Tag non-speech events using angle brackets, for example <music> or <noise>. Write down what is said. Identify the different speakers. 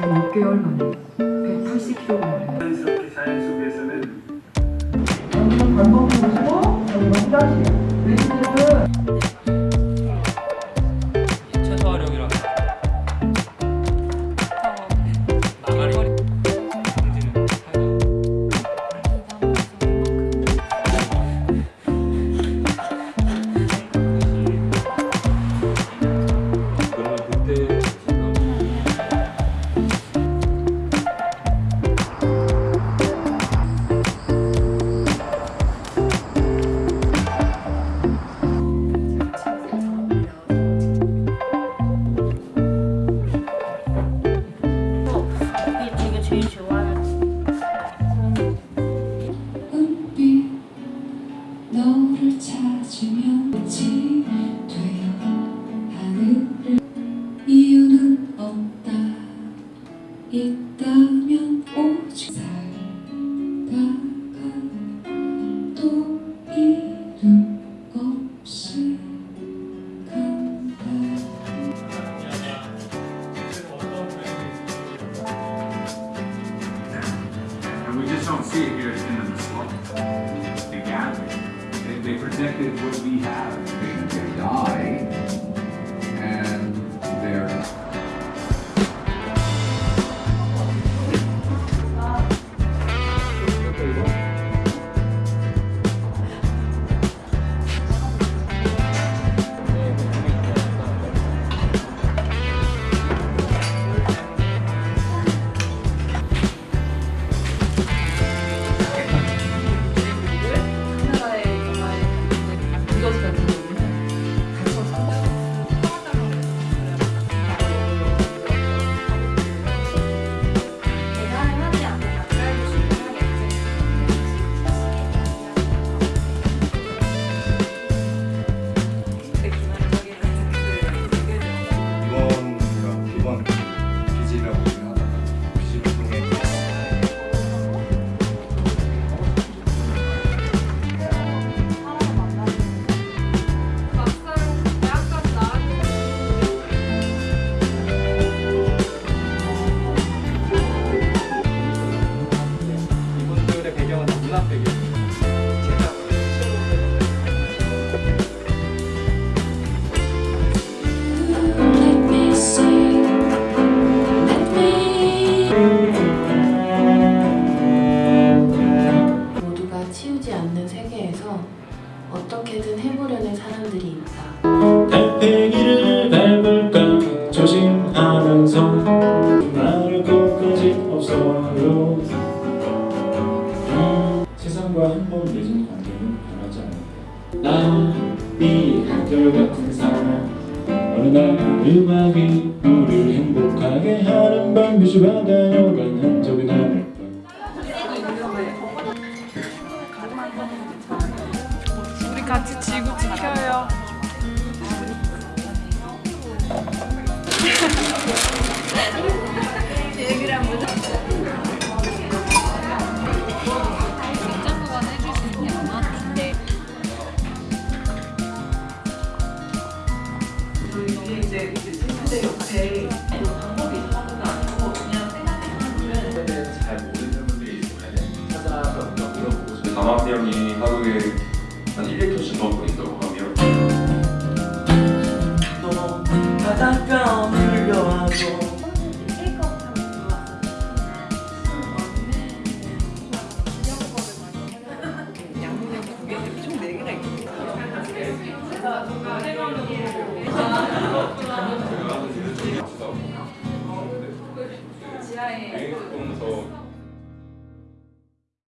Speaker 1: 한 6개월 만에 180kg를
Speaker 2: 자연스럽게 자연 속에서는
Speaker 3: 반복 보시고 여기 다시
Speaker 2: can see it here, it's been in the slump. They gathered. They, they protected what we have.
Speaker 4: They, they die.
Speaker 5: 어떻게든 해보려는 사람들이 있다.
Speaker 6: 달팽이를 밟을까 조심하면서 말할 것까지 없어요. 음, 세상과 한 번 맺은 관계는 변하지 않는다. 나이 한결같은 사람 어느 날 음악이 우리를 행복하게 하는 밤 뮤지바 다녀간 흔적
Speaker 7: 같이 지구 지켜요. <laughs>
Speaker 3: 이게 이제 침대 옆에 방법이 있는 아니고 그냥 생각해보면
Speaker 8: 대해서 잘 모르는 분들이 있으면 찾아서 뭔가 물어보고 싶어요. 담화병이 하루에 한 1리터씩 넘고 있다고 하면